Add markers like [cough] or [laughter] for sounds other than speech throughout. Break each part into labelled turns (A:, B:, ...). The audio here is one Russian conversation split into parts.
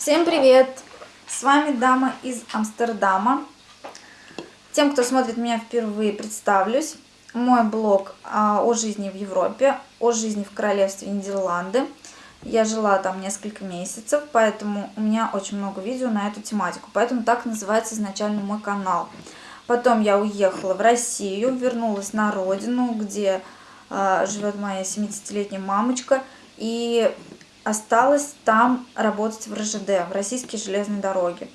A: Всем привет! С вами дама из Амстердама. Тем, кто смотрит меня впервые, представлюсь. Мой блог а, о жизни в Европе, о жизни в королевстве Нидерланды. Я жила там несколько месяцев, поэтому у меня очень много видео на эту тематику. Поэтому так называется изначально мой канал. Потом я уехала в Россию, вернулась на родину, где э, живет моя 70-летняя мамочка. И осталось там работать в РЖД, в Российские железные дороги.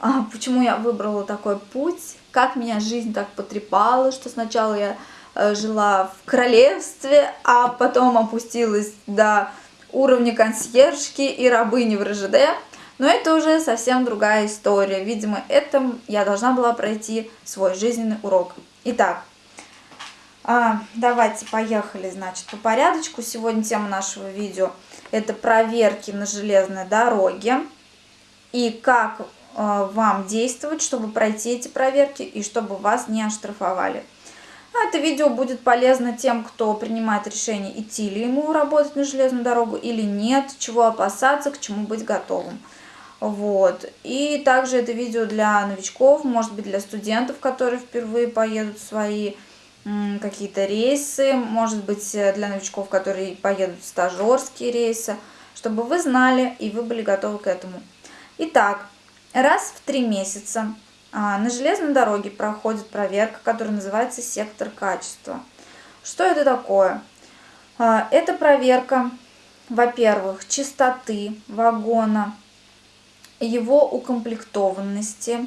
A: А почему я выбрала такой путь? Как меня жизнь так потрепала, что сначала я э, жила в королевстве, а потом опустилась до уровня консьержки и рабыни в РЖД. Но это уже совсем другая история. Видимо, это я должна была пройти свой жизненный урок. Итак, а, давайте поехали, значит, по порядочку. Сегодня тема нашего видео – это проверки на железной дороге и как э, вам действовать, чтобы пройти эти проверки и чтобы вас не оштрафовали. Это видео будет полезно тем, кто принимает решение, идти ли ему работать на железную дорогу или нет, чего опасаться, к чему быть готовым. Вот. И также это видео для новичков, может быть для студентов, которые впервые поедут в свои какие-то рейсы, может быть, э, для новичков, которые поедут в стажерские рейсы, чтобы вы знали и вы были готовы к этому. Итак, раз в три месяца а, на железной дороге проходит проверка, которая называется сектор качества. Что это такое? А, это проверка, во-первых, чистоты вагона, его укомплектованности,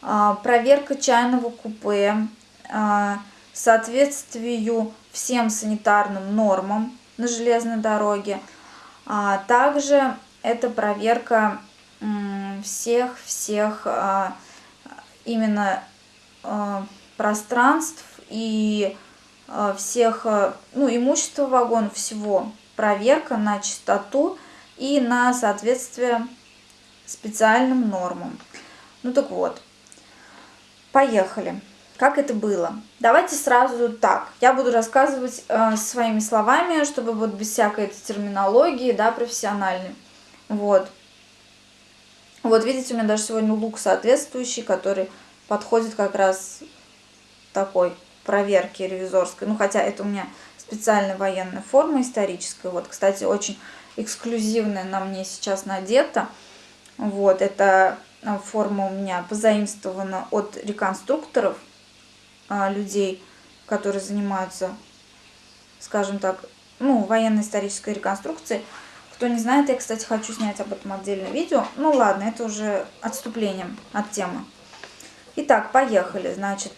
A: а, проверка чайного купе, соответствию всем санитарным нормам на железной дороге. А также это проверка всех-всех а, именно а, пространств и а, всех, ну, имущества вагона, всего. Проверка на чистоту и на соответствие специальным нормам. Ну так вот, поехали как это было. Давайте сразу так. Я буду рассказывать э, своими словами, чтобы вот без всякой этой терминологии, да, профессиональной. Вот. Вот видите, у меня даже сегодня лук соответствующий, который подходит как раз такой проверке ревизорской. Ну, хотя это у меня специальная военная форма историческая. Вот, кстати, очень эксклюзивная на мне сейчас надета. Вот, эта э, форма у меня позаимствована от реконструкторов людей, которые занимаются, скажем так, ну, военно-исторической реконструкцией. Кто не знает, я, кстати, хочу снять об этом отдельное видео. Ну ладно, это уже отступлением от темы. Итак, поехали. Значит,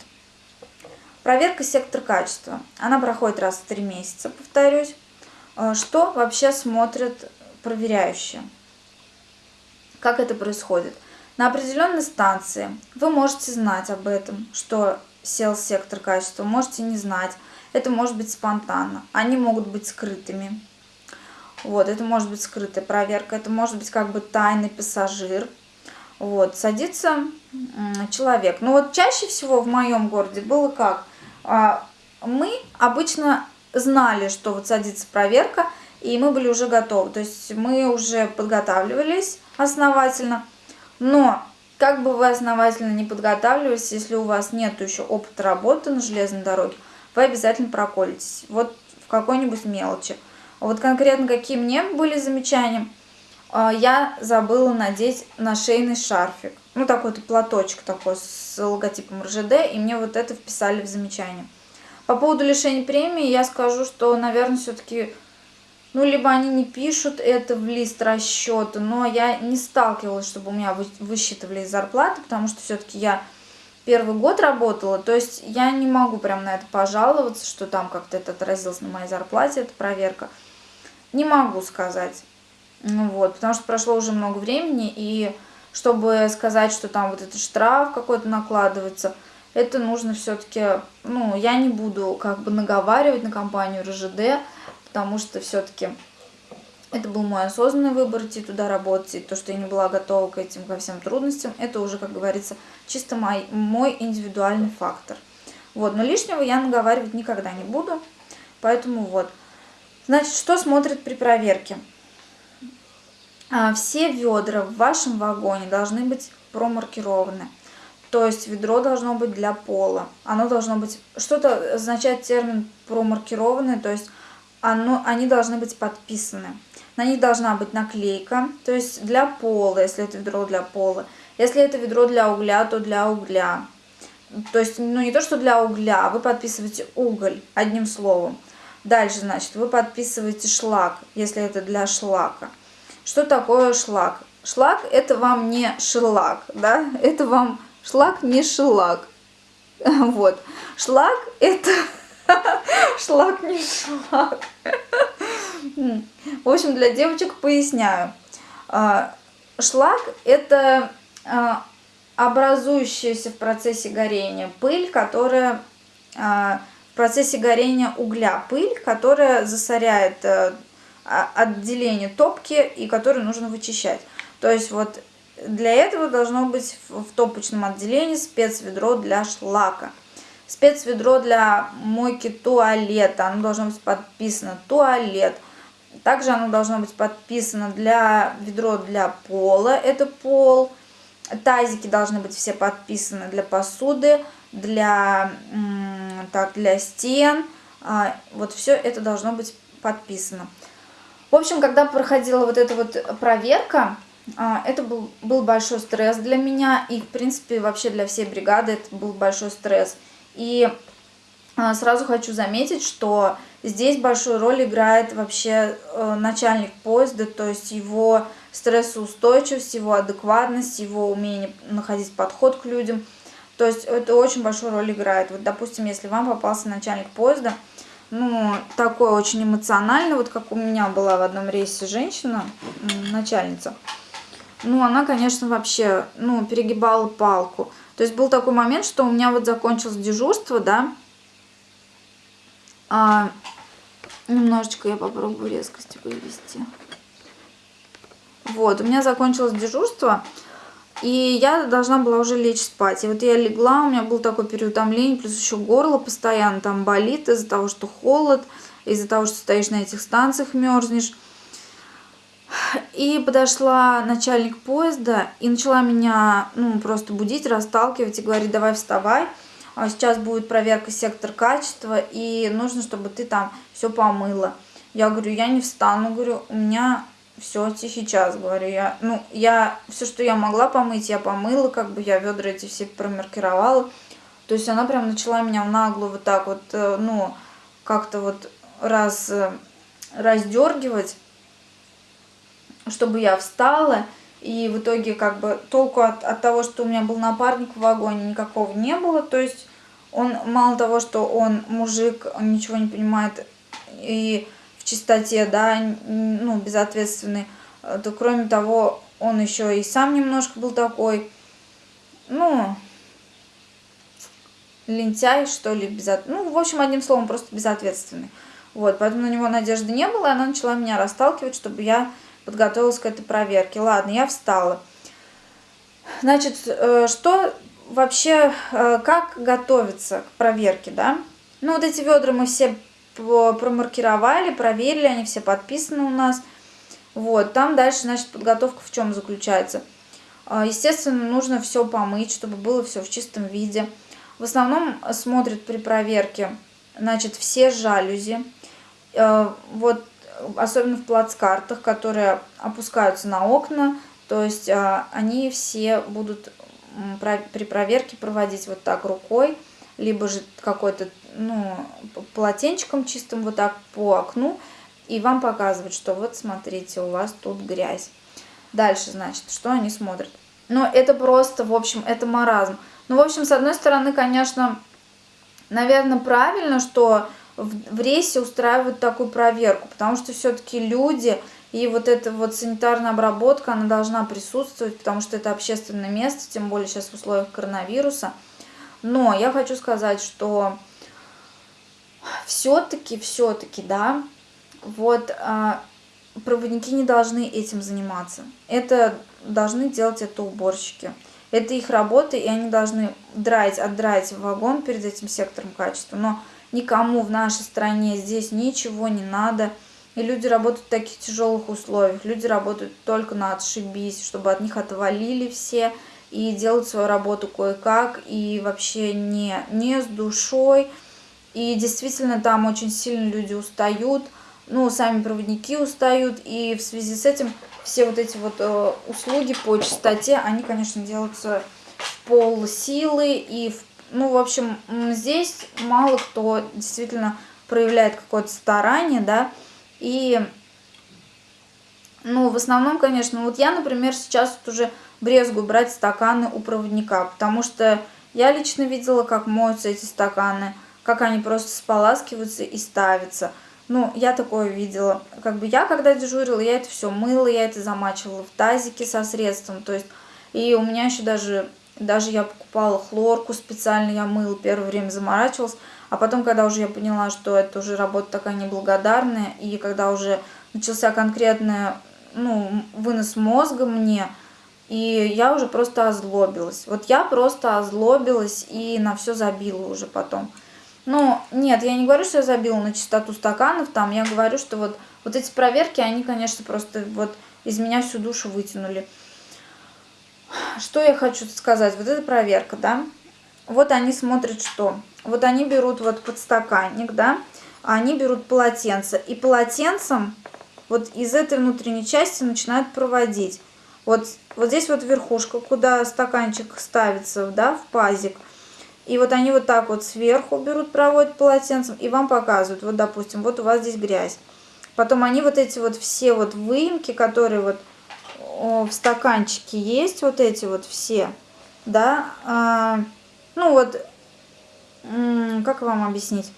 A: проверка сектор качества. Она проходит раз в три месяца, повторюсь. А, что вообще смотрят проверяющие? Как это происходит? На определенной станции вы можете знать об этом, что сел сектор качества, можете не знать. Это может быть спонтанно. Они могут быть скрытыми. Вот, это может быть скрытая проверка, это может быть как бы тайный пассажир. Вот, садится человек. Но вот чаще всего в моем городе было как? А, мы обычно знали, что вот садится проверка, и мы были уже готовы. То есть мы уже подготавливались основательно, но как бы вы основательно не подготавливались, если у вас нет еще опыта работы на железной дороге, вы обязательно проколитесь. Вот в какой-нибудь мелочи. Вот конкретно какие мне были замечания, а, я забыла надеть на шейный шарфик. Ну, такой-то платочек такой с логотипом РЖД, и мне вот это вписали в замечание. По поводу лишения премии я скажу, что, наверное, все-таки ну, либо они не пишут это в лист расчета, но я не сталкивалась, чтобы у меня высчитывали зарплаты, потому что все-таки я первый год работала, то есть я не могу прям на это пожаловаться, что там как-то это отразилось на моей зарплате, эта проверка. Не могу сказать. Ну вот, потому что прошло уже много времени, и чтобы сказать, что там вот этот штраф какой-то накладывается, это нужно все-таки, ну, я не буду как бы наговаривать на компанию РЖД, потому что все-таки это был мой осознанный выбор идти туда работать, и то, что я не была готова к этим, ко всем трудностям, это уже, как говорится, чисто мой, мой индивидуальный фактор. Вот, но лишнего я наговаривать никогда не буду, поэтому вот. Значит, что смотрит при проверке? а, все ведра в вашем вагоне должны быть промаркированы. То есть ведро должно быть для пола. Оно должно быть... Что-то означает термин промаркированный, то есть оно, они должны быть подписаны. На них должна быть наклейка, то есть для пола, если это ведро для пола. Если это ведро для угля, то для угля. То есть, ну не то, что для угля, вы подписываете уголь, одним словом. Дальше, значит, вы подписываете шлак, если это для шлака. Что такое шлак? Шлак это вам не шелак, да, это вам шлак не шелак. [laughs] Вот. Шлак это... Шлак не шлак. В общем, для девочек поясняю. А, шлак это а, образующаяся в процессе горения пыль, которая а, в процессе горения угля пыль, которая засоряет э, отделение топки и которую нужно вычищать. То есть вот для этого должно быть в топочном отделении спецведро для шлака. Спецведро для мойки туалета, оно должно быть подписано туалет. Также оно должно быть подписано для ведро для пола, это пол. Тазики должны быть все подписаны для посуды, для, так, для стен. А, вот все это должно быть подписано. В общем, когда проходила вот эта вот проверка, а, это был, был большой стресс для меня. И, в принципе, вообще для всей бригады это был большой стресс. И а, сразу хочу заметить, что здесь большую роль играет вообще э, начальник поезда, то есть его стрессоустойчивость, его адекватность, его умение находить подход к людям. То есть это очень большую роль играет. Вот, допустим, если вам попался начальник поезда, ну, такой очень эмоциональный, вот как у меня была в одном рейсе женщина, начальница, ну, она, конечно, вообще, ну, перегибала палку. То есть был такой момент, что у меня вот закончилось дежурство, да, а, немножечко я попробую резкости вывести. Вот, у меня закончилось дежурство, и я должна была уже лечь спать. И вот я легла, у меня был такой переутомление, плюс еще горло постоянно там болит из-за того, что холод, из-за того, что стоишь на этих станциях, мерзнешь. И подошла начальник поезда и начала меня ну, просто будить, расталкивать и говорить, давай вставай. А сейчас будет проверка сектор качества, и нужно, чтобы ты там все помыла. Я говорю, я не встану, говорю, у меня все, тихий час, говорю я. Ну, я, все, что я могла помыть, я помыла, как бы я ведра эти все промаркировала. То есть она прям начала меня в наглую вот так вот, э, ну, как-то вот раз э, раздергивать, чтобы я встала. И в итоге как бы толку от, от того, что у меня был напарник в вагоне, никакого не было. То есть он мало того, что он мужик, он ничего не понимает и чистоте, да, ну, безответственный, э, то кроме того, он еще и сам немножко был такой, ну, лентяй, что ли, безот... ну, в общем, одним словом, просто безответственный. Вот, поэтому на него надежды не было, и она начала меня расталкивать, чтобы я подготовилась к этой проверке. Ладно, я встала. Значит, э, что вообще, э, как готовиться к проверке, да? Ну, вот эти ведра мы все промаркировали, проверили, они все подписаны у нас. Вот, там дальше, значит, подготовка в чем заключается. А, естественно, нужно все помыть, чтобы было все в чистом виде. В основном смотрят при проверке, значит, все жалюзи. Вот, особенно в плацкартах, которые опускаются на окна. То есть а, они все будут при проверке проводить вот так рукой либо же какой-то, ну, полотенчиком чистым вот так по окну, и вам показывают, что вот смотрите, у вас тут грязь. Дальше, значит, что они смотрят. Ну, это просто, в общем, это маразм. Ну, в общем, с одной стороны, конечно, наверное, правильно, что в, в рейсе устраивают такую проверку, потому что все-таки люди и вот эта вот санитарная обработка, она должна присутствовать, потому что это общественное место, тем более сейчас в условиях коронавируса – но я хочу сказать, что все-таки, все-таки, да, вот а, проводники не должны этим заниматься. Это должны делать это уборщики. Это их работа, и они должны драть, отдрать вагон перед этим сектором качества. Но никому в нашей стране здесь ничего не надо. и люди работают в таких тяжелых условиях. Люди работают только на отшибись, чтобы от них отвалили все и делают свою работу кое-как, и вообще не, не с душой. И действительно там очень сильно люди устают, ну, сами проводники устают, и в связи с этим все вот эти вот э, услуги по чистоте, они, конечно, делаются в пол и, в, ну, в общем, здесь мало кто действительно проявляет какое-то старание, да, и, ну, в основном, конечно, вот я, например, сейчас вот уже брезгую брать стаканы у проводника, потому что я лично видела, как моются эти стаканы, как они просто споласкиваются и ставятся. Ну, я такое видела. Как бы я, когда дежурила, я это все мыла, я это замачивала в тазике со средством. То есть, и у меня еще даже, даже я покупала хлорку специально, я мыла, первое время заморачивалась. А потом, когда уже я поняла, что это уже работа такая неблагодарная, и когда уже начался конкретный ну, вынос мозга мне, и я уже просто озлобилась. Вот я просто озлобилась и на все забила уже потом. Ну, нет, я не говорю, что я забила на чистоту стаканов, там, я говорю, что вот, вот эти проверки, они, конечно, просто вот из меня всю душу вытянули. Что я хочу сказать? Вот эта проверка, да, вот они смотрят что? Вот они берут вот подстаканник, да, они берут полотенце, и полотенцем вот из этой внутренней части начинают проводить. Вот, вот здесь вот верхушка, куда стаканчик ставится, да, в пазик. И вот они вот так вот сверху берут, проводят полотенцем и вам показывают. Вот, допустим, вот у вас здесь грязь. Потом они вот эти вот все вот выемки, которые вот в стаканчике есть, вот эти вот все, да, а, ну вот, как вам объяснить?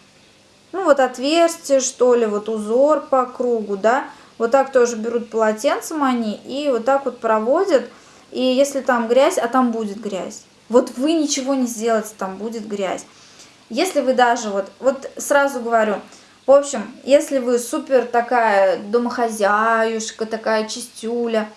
A: Ну вот отверстие, что ли, вот узор по кругу, да, вот так тоже берут полотенцем они и вот так вот проводят. И если там грязь, а там будет грязь. Вот вы ничего не сделаете, там будет грязь. Если вы даже, вот, вот сразу говорю, в общем, если вы супер такая домохозяюшка, такая чистюля,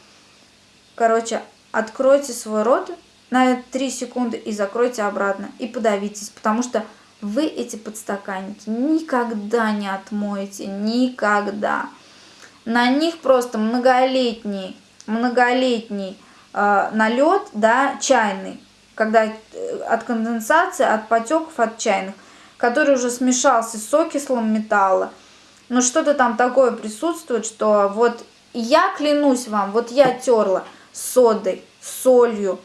A: короче, откройте свой рот на 3 секунды и закройте обратно, и подавитесь, потому что вы эти подстаканники никогда не отмоете, никогда. На них просто многолетний, многолетний э, налет, да, чайный, когда э, от конденсации, от потеков, от чайных, который уже смешался с окислом металла. Но что-то там такое присутствует, что вот я клянусь вам, вот я терла содой, солью,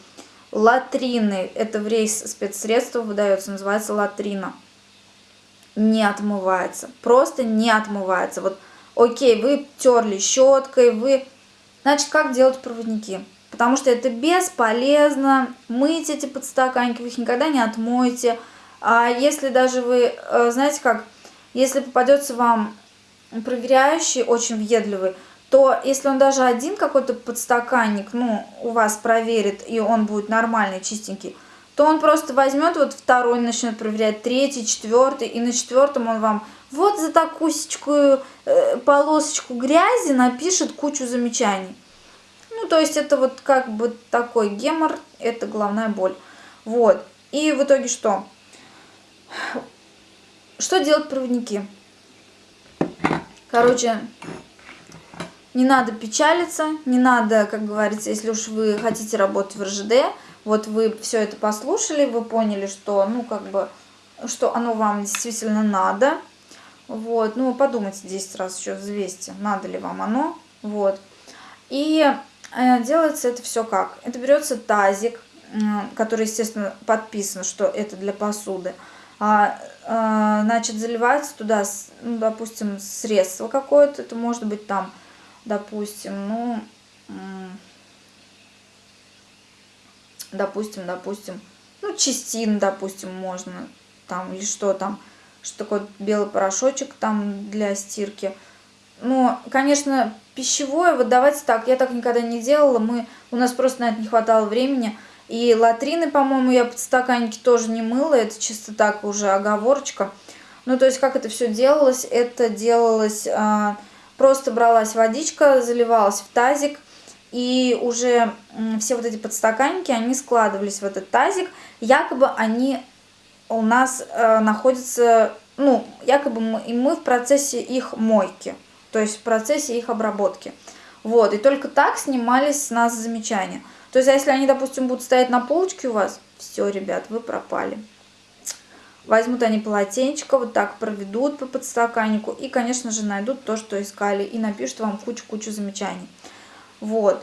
A: латриной, это в рейс спецсредство выдается, называется латрина, не отмывается, просто не отмывается. Вот, окей, вы терли щеткой, вы... Значит, как делать проводники? потому что это бесполезно. Мыть эти подстаканники, вы их никогда не отмоете. А если даже вы, э, знаете как, если попадется вам проверяющий, очень въедливый, то если он даже один какой-то подстаканник, ну, у вас проверит, и он будет нормальный, чистенький, то он просто возьмет вот второй, начнет проверять, третий, четвертый, и на четвертом он вам вот за такую э, полосочку грязи напишет кучу замечаний. Ну, то есть это вот как бы такой гемор, это головная боль. Вот. И в итоге что? Что делать проводники? Короче, не надо печалиться, не надо, как говорится, если уж вы хотите работать в РЖД, вот вы все это послушали, вы поняли, что, ну, как бы, что оно вам действительно надо. Вот, ну, подумайте 10 раз еще, взвесьте, надо ли вам оно. Вот. И Э, делается это все как? Это берется тазик, который, естественно, подписан, что это для посуды. А, а, значит, заливается туда, ну, допустим, средство какое-то. Это может быть там, допустим, ну, допустим, допустим, ну, частин, допустим, можно, там, или что там, что такое белый порошочек там для стирки. Ну, конечно, пищевое вот давайте так, я так никогда не делала, мы, у нас просто на это не хватало времени. И латрины, по-моему, я подстаканники тоже не мыла, это чисто так уже оговорочка. Ну, то есть, как это все делалось? Это делалось, а, просто бралась водичка, заливалась в тазик, и уже все вот эти подстаканники, они складывались в этот тазик. Якобы они у нас а, находятся, ну, якобы мы, и мы в процессе их мойки. То есть в процессе их обработки. Вот, и только так снимались с нас замечания. То есть, а если они, допустим, будут стоять на полочке у вас, все, ребят, вы пропали. Возьмут они полотенечко, вот так проведут по подстаканнику и, конечно же, найдут то, что искали, и напишут вам кучу-кучу замечаний. Вот.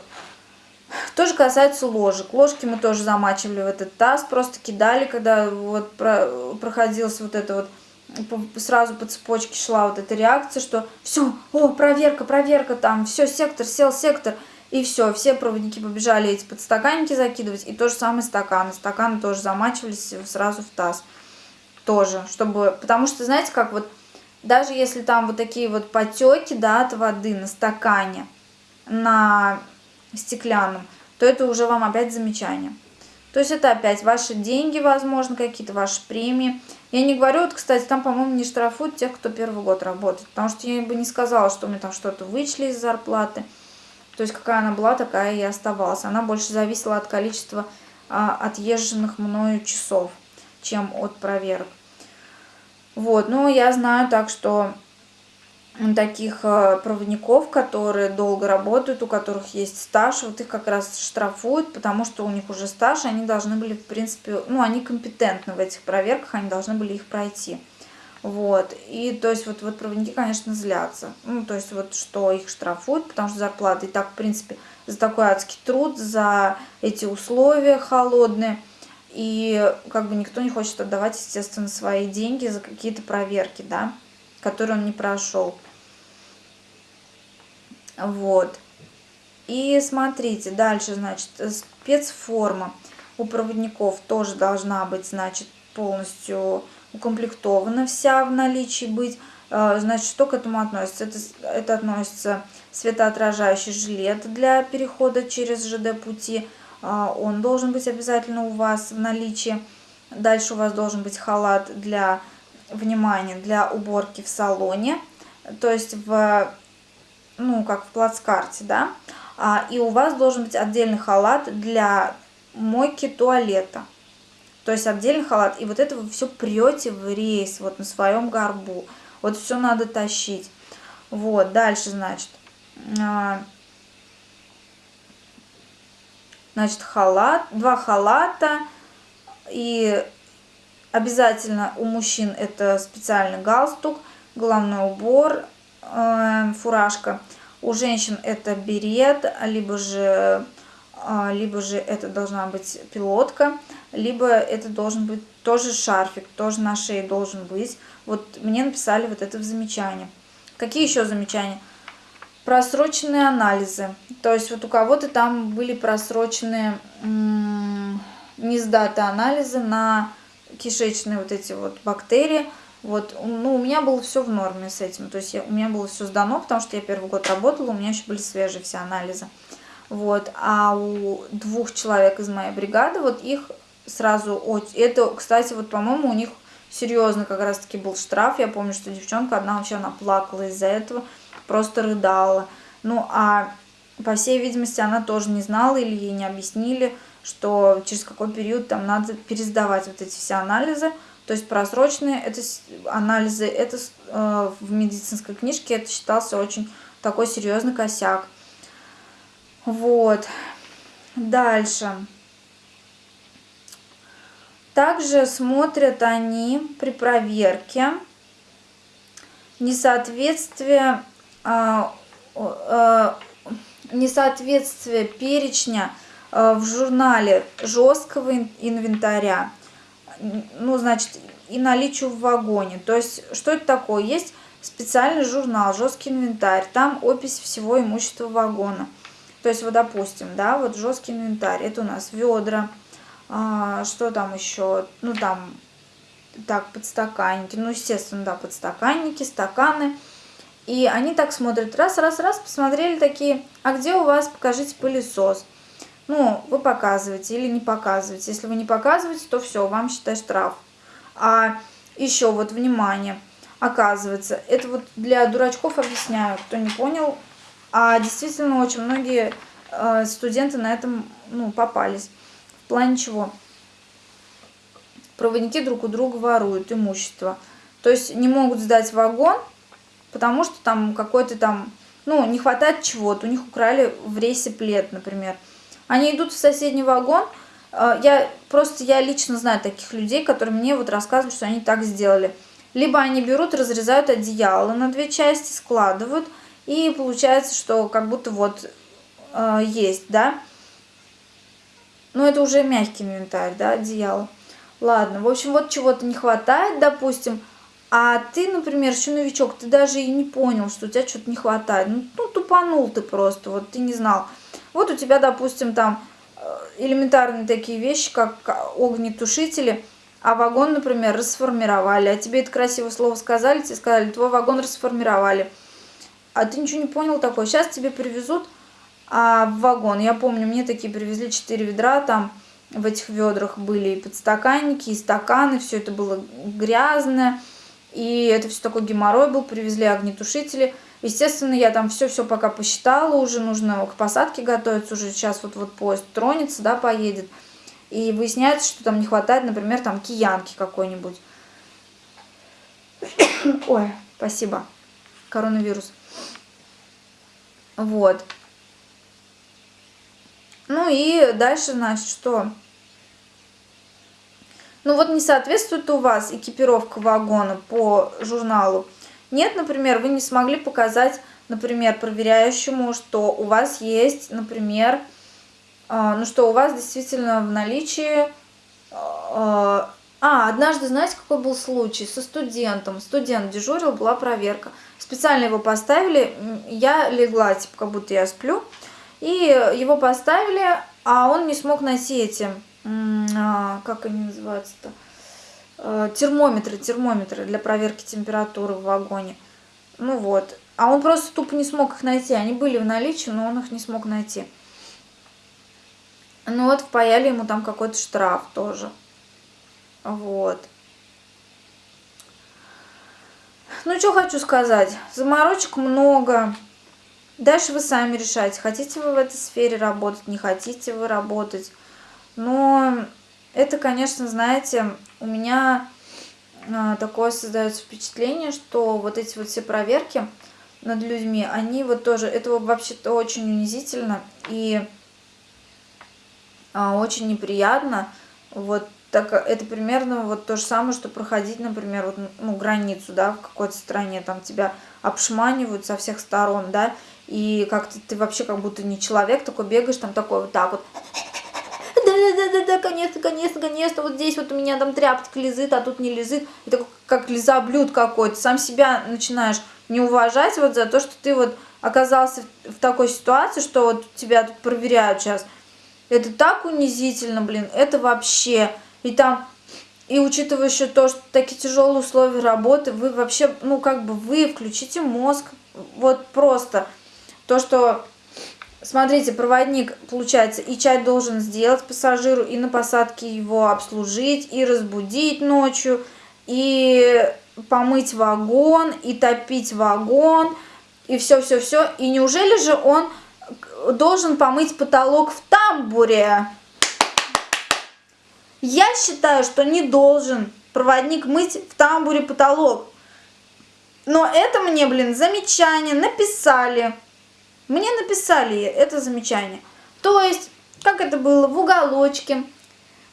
A: Тоже касается ложек. Ложки мы тоже замачивали в этот таз, просто кидали, когда вот проходилось вот это вот сразу по цепочке шла вот эта реакция, что все, о, проверка, проверка, там, все, сектор, сел сектор, и все, все проводники побежали эти подстаканники закидывать, и то же самое стаканы, стаканы тоже замачивались сразу в таз, тоже, чтобы, потому что, знаете, как вот, даже если там вот такие вот потеки, да, от воды на стакане, на стеклянном, то это уже вам опять замечание. То есть это опять ваши деньги, возможно, какие-то ваши премии. Я не говорю, вот, кстати, там, по-моему, не штрафуют тех, кто первый год работает. Потому что я бы не сказала, что мне там что-то вычли из зарплаты. То есть какая она была, такая и оставалась. Она больше зависела от количества а, отъезженных мною часов, чем от проверок. Вот, ну я знаю так, что таких э, проводников, которые долго работают, у которых есть стаж, вот их как раз штрафуют, потому что у них уже стаж, они должны были, в принципе, ну, они компетентны в этих проверках, они должны были их пройти. Вот, и то есть вот, вот проводники, конечно, злятся, ну, то есть вот что их штрафуют, потому что зарплата и так, в принципе, за такой адский труд, за эти условия холодные, и как бы никто не хочет отдавать, естественно, свои деньги за какие-то проверки, да, которые он не прошел. Вот. И смотрите, дальше, значит, спецформа у проводников тоже должна быть, значит, полностью укомплектована вся в наличии быть. А, значит, что к этому относится? Это, это относится светоотражающий жилет для перехода через ЖД-пути. А, он должен быть обязательно у вас в наличии. Дальше у вас должен быть халат для, внимания, для уборки в салоне. То есть в ну, как в плацкарте, да, а, и у вас должен быть отдельный халат для мойки туалета. То есть отдельный халат, и вот это вы все прете в рейс, вот на своем горбу. Вот все надо тащить. Вот, дальше, значит, а, значит, халат, два халата, и обязательно у мужчин это специальный галстук, головной убор, Э, фуражка. У женщин это берет, либо же, э, либо же это должна быть пилотка, либо это должен быть тоже шарфик, тоже на шее должен быть. Вот мне написали вот это в замечании. Какие еще замечания? Просроченные анализы. То есть вот у кого-то там были просроченные не сдаты анализы на кишечные вот эти вот бактерии. Вот, ну, у меня было все в норме с этим. То есть я, у меня было все сдано, потому что я первый год работала, у меня еще были свежие все анализы. Вот, а у двух человек из моей бригады, вот их сразу, это, кстати, вот, по-моему, у них серьезно как раз-таки был штраф. Я помню, что девчонка одна вообще, она плакала из-за этого, просто рыдала. Ну, а по всей видимости, она тоже не знала или ей не объяснили, что через какой период там надо пересдавать вот эти все анализы. То есть просроченные это анализы, это э, в медицинской книжке это считался очень такой серьезный косяк. Вот. Дальше. Также смотрят они при проверке несоответствие, несоответствие перечня э, в журнале жесткого инвентаря ну, значит, и наличию в вагоне. То есть, что это такое? Есть специальный журнал, жесткий инвентарь, там опись всего имущества вагона. То есть, вот, допустим, да, вот жесткий инвентарь, это у нас ведра, а, что там еще, ну, там, так, подстаканники, ну, естественно, да, подстаканники, стаканы. И они так смотрят, раз, раз, раз, посмотрели такие, а где у вас, покажите пылесос ну, вы показываете или не показываете. Если вы не показываете, то все, вам считай штраф. А еще вот, внимание, оказывается, это вот для дурачков объясняю, кто не понял, а действительно очень многие э, студенты на этом, ну, попались. В плане чего? Проводники друг у друга воруют имущество. То есть не могут сдать вагон, потому что там какой-то там, ну, не хватает чего-то, у них украли в рейсе плед, например. Они идут в соседний вагон, э, я просто, я лично знаю таких людей, которые мне вот рассказывают, что они так сделали. Либо они берут, разрезают одеяло на две части, складывают, и получается, что как будто вот э, есть, да. Но это уже мягкий инвентарь, да, одеяло. Ладно, в общем, вот чего-то не хватает, допустим, а ты, например, еще новичок, ты даже и не понял, что у тебя что-то не хватает. Ну, ну, тупанул ты просто, вот ты не знал. Вот у тебя, допустим, там э, элементарные такие вещи, как огнетушители, а вагон, например, расформировали. А тебе это красивое слово сказали, тебе сказали, твой вагон расформировали. А ты ничего не понял такое. Сейчас тебе привезут а, вагон. Я помню, мне такие привезли 4 ведра, там в этих ведрах были и подстаканники, и стаканы, все это было грязное. И это все такой геморрой был, привезли огнетушители. Естественно, я там все-все пока посчитала, уже нужно к посадке готовиться, уже сейчас вот-вот поезд тронется, да, поедет. И выясняется, что там не хватает, например, там киянки какой-нибудь. [coughs] Ой, спасибо. Коронавирус. Вот. Ну и дальше, значит, что? Ну вот не соответствует у вас экипировка вагона по журналу. Нет, например, вы не смогли показать, например, проверяющему, что у вас есть, например, э, ну что у вас действительно в наличии... Э, а, однажды, знаете, какой был случай со студентом? Студент дежурил, была проверка. Специально его поставили, я легла, типа, как будто я сплю. И его поставили, а он не смог найти эти как они называются-то, э, термометры, термометры для проверки температуры в вагоне. Ну вот. А он просто тупо не смог их найти. Они были в наличии, но он их не смог найти. Ну вот, впаяли ему там какой-то штраф тоже. Вот. Ну, что хочу сказать. Заморочек много. Дальше вы сами решаете, хотите вы в этой сфере работать, не хотите вы работать. Но это, конечно, знаете, у меня а, такое создается впечатление, что вот эти вот все проверки над людьми, они вот тоже, это вообще-то очень унизительно и а, очень неприятно. Вот так это примерно вот то же самое, что проходить, например, вот, ну, границу, да, в какой-то стране, там тебя обшманивают со всех сторон, да, и как-то ты вообще как будто не человек, такой бегаешь, там такой вот так вот да-да-да, конечно, конечно, конечно, вот здесь вот у меня там тряпочка лезет, а тут не лезет. Это как лизоблюд какой-то. Сам себя начинаешь не уважать вот за то, что ты вот оказался в такой ситуации, что вот тебя тут проверяют сейчас. Это так унизительно, блин, это вообще. И там, и учитывая еще то, что такие тяжелые условия работы, вы вообще, ну как бы вы включите мозг, вот просто. То, что Смотрите, проводник, получается, и чай должен сделать пассажиру, и на посадке его обслужить, и разбудить ночью, и помыть вагон, и топить вагон, и все-все-все. И неужели же он должен помыть потолок в тамбуре? Я считаю, что не должен проводник мыть в тамбуре потолок. Но это мне, блин, замечание написали. Мне написали это замечание. То есть, как это было, в уголочке,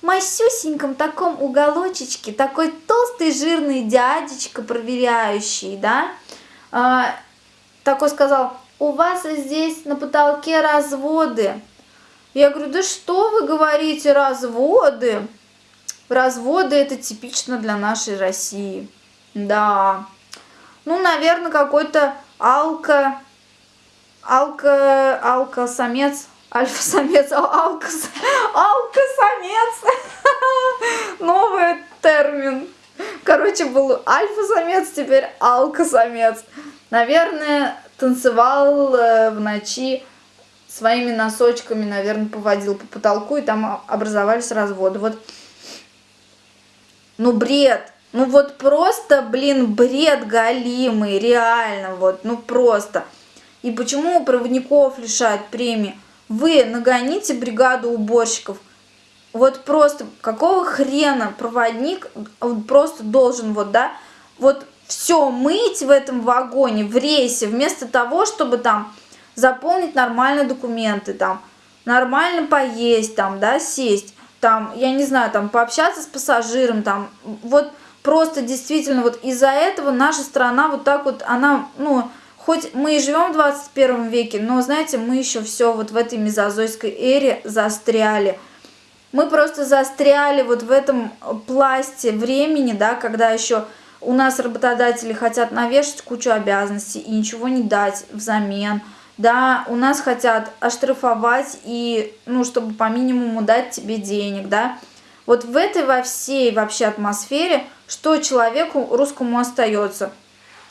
A: масюсеньком таком уголочечке, такой толстый жирный дядечка проверяющий, да, а, такой сказал, у вас здесь на потолке разводы. Я говорю, да что вы говорите, разводы? Разводы это типично для нашей России. Да. Ну, наверное, какой-то алко алка, алка-самец, альфа-самец, алка, алка-самец, [laughs] новый термин. Короче, был альфа-самец, теперь алка-самец. Наверное, танцевал э, в ночи своими носочками, наверное, поводил по потолку, и там образовались разводы. Вот, ну, бред. Ну, вот просто, блин, бред галимый, реально, вот, ну, просто. И почему проводников лишают премии? Вы нагоните бригаду уборщиков. Вот просто какого хрена проводник он просто должен вот, да, вот все мыть в этом вагоне, в рейсе, вместо того, чтобы там заполнить нормальные документы, там, нормально поесть, там, да, сесть, там, я не знаю, там, пообщаться с пассажиром, там, вот просто действительно вот из-за этого наша страна вот так вот, она, ну, хоть мы и живем в 21 веке, но, знаете, мы еще все вот в этой мезозойской эре застряли. Мы просто застряли вот в этом пласте времени, да, когда еще у нас работодатели хотят навешать кучу обязанностей и ничего не дать взамен. Да, у нас хотят оштрафовать и, ну, чтобы по минимуму дать тебе денег, да. Вот в этой во всей вообще атмосфере, что человеку русскому остается?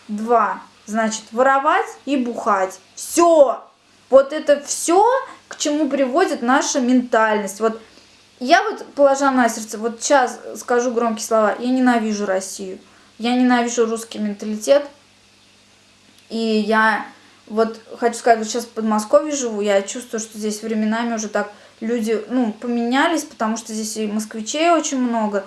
A: Два. Значит, воровать и бухать. Все. Вот это все, к чему приводит наша ментальность. Вот я вот, положа на сердце, вот сейчас скажу громкие слова, я ненавижу Россию. Я ненавижу русский менталитет. И я вот хочу сказать, вот сейчас в Подмосковье живу, я чувствую, что здесь временами уже так люди, ну, поменялись, потому что здесь и москвичей очень много,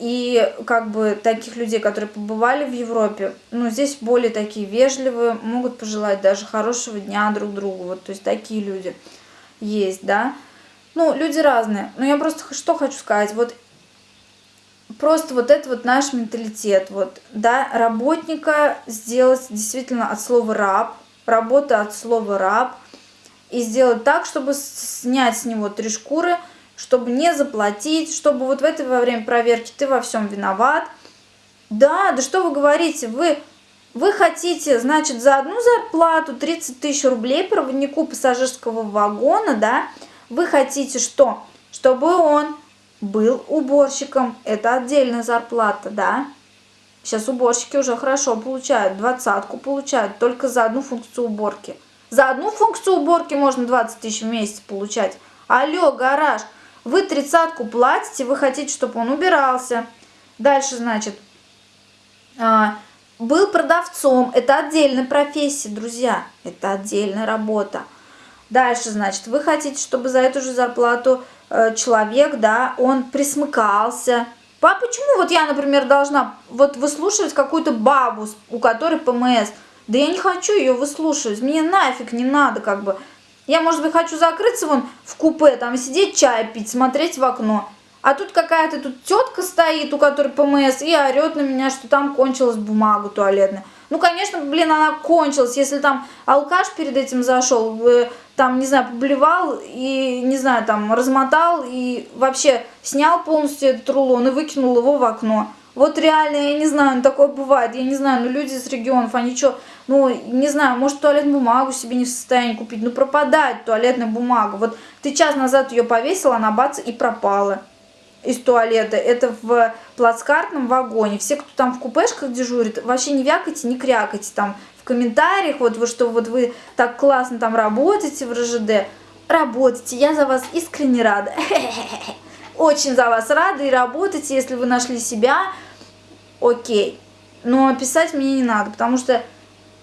A: и как бы таких людей, которые побывали в Европе, ну, здесь более такие вежливые, могут пожелать даже хорошего дня друг другу, вот, то есть такие люди есть, да. Ну, люди разные, но я просто что хочу сказать, вот просто вот это вот наш менталитет, вот, да, работника сделать действительно от слова раб, работа от слова раб, и сделать так, чтобы снять с него три шкуры, чтобы не заплатить, чтобы вот в это во время проверки ты во всем виноват. Да, да что вы говорите, вы, вы хотите, значит, за одну зарплату 30 тысяч рублей проводнику пассажирского вагона, да, вы хотите что? Чтобы он был уборщиком, это отдельная зарплата, да. Сейчас уборщики уже хорошо получают, двадцатку получают только за одну функцию уборки. За одну функцию уборки можно 20 тысяч в месяц получать. Алло, гараж, вы тридцатку платите, вы хотите, чтобы он убирался. Дальше, значит, а, был продавцом, это отдельная профессия, друзья, это отдельная работа. Дальше, значит, вы хотите, чтобы за эту же зарплату Э, человек, да, он присмыкался. А почему вот я, например, должна вот выслушивать какую-то бабу, у которой ПМС? Да я не хочу ее выслушивать, мне нафиг не надо, как бы. Я, может быть, хочу закрыться вон в купе, там сидеть, чай пить, смотреть в окно. А тут какая-то тут тетка стоит, у которой ПМС, и орет на меня, что там кончилась бумага туалетная. Ну, конечно, блин, она кончилась, если там алкаш перед этим зашел, э, там, не знаю, поблевал и, не знаю, там, размотал и вообще снял полностью этот рулон и выкинул его в окно. Вот реально, я не знаю, ну такое бывает, я не знаю, ну люди из регионов, они что, ну, не знаю, может туалетную бумагу себе не в состоянии купить, ну пропадает туалетная бумага. Вот ты час назад ее повесила, она бац и пропала из туалета. Это в плацкартном вагоне. Все, кто там в купешках дежурит, вообще не вякайте, не крякайте там в комментариях, вот вы что вот вы так классно там работаете в РЖД, работайте, я за вас искренне рада. [laughs] Очень за вас рада и работайте, если вы нашли себя, окей. Но писать мне не надо, потому что,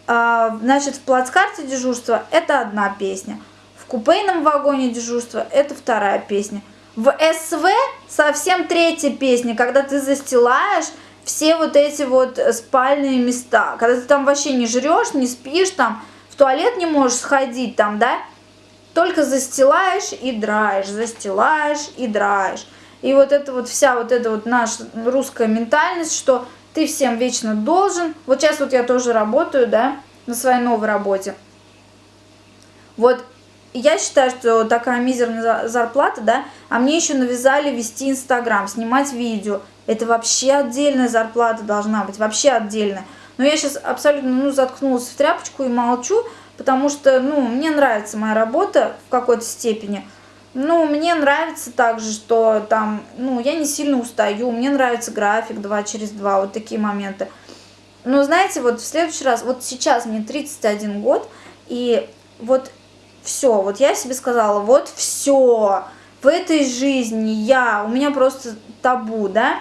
A: э, значит, в плацкарте дежурства это одна песня, в купейном вагоне дежурства это вторая песня. В СВ совсем третья песня, когда ты застилаешь все вот эти вот спальные места. Когда ты там вообще не жрешь, не спишь, там в туалет не можешь сходить, там, да, только застилаешь и драешь, застилаешь и драешь. И вот это вот вся вот эта вот наша русская ментальность, что ты всем вечно должен. Вот сейчас вот я тоже работаю, да, на своей новой работе. Вот я считаю, что такая мизерная зарплата, да, а мне еще навязали вести Инстаграм, снимать видео. Это вообще отдельная зарплата должна быть, вообще отдельная. Но я сейчас абсолютно, ну, заткнулась в тряпочку и молчу, потому что, ну, мне нравится моя работа в какой-то степени. Ну, мне нравится также, что там, ну, я не сильно устаю, мне нравится график 2 через 2, вот такие моменты. Но, знаете, вот в следующий раз, вот сейчас мне 31 год, и вот все, вот я себе сказала, вот все, в этой жизни я, у меня просто табу, да,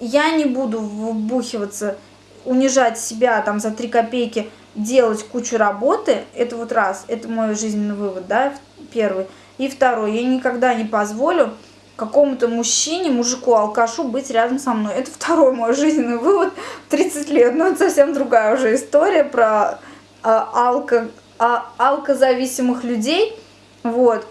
A: я не буду вбухиваться, унижать себя там за три копейки, делать кучу работы, это вот раз, это мой жизненный вывод, да, первый. И второй, я никогда не позволю какому-то мужчине, мужику, алкашу быть рядом со мной. Это второй мой жизненный вывод 30 лет. Но это совсем другая уже история про а, алко, а, алкозависимых людей. Вот.